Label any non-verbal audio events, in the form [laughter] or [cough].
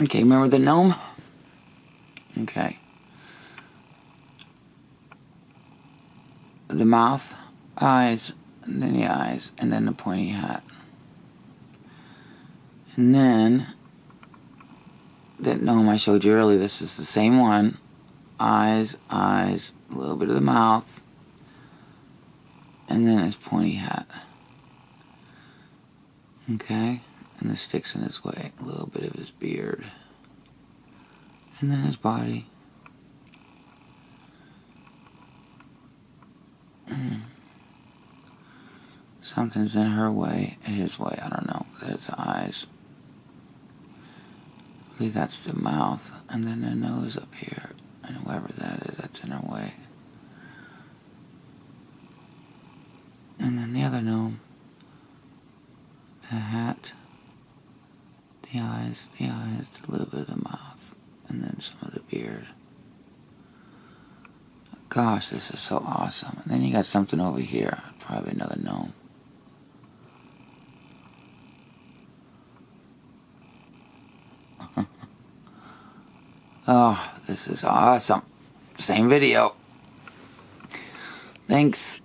Okay, remember the gnome? Okay. The mouth, eyes, and then the eyes, and then the pointy hat. And then that gnome I showed you earlier, this is the same one. Eyes, eyes, a little bit of the mouth, and then his pointy hat. Okay, and sticks in his way, a little bit of his beard, and then his body. Hmm. Something's in her way, his way, I don't know. There's the eyes. I believe that's the mouth, and then the nose up here, and whoever that is, that's in her way. And then the other gnome, the hat, the eyes, the eyes, a little bit of the mouth, and then some of the beard. Gosh, this is so awesome. And then you got something over here, probably another gnome. [laughs] oh, this is awesome. Same video. Thanks.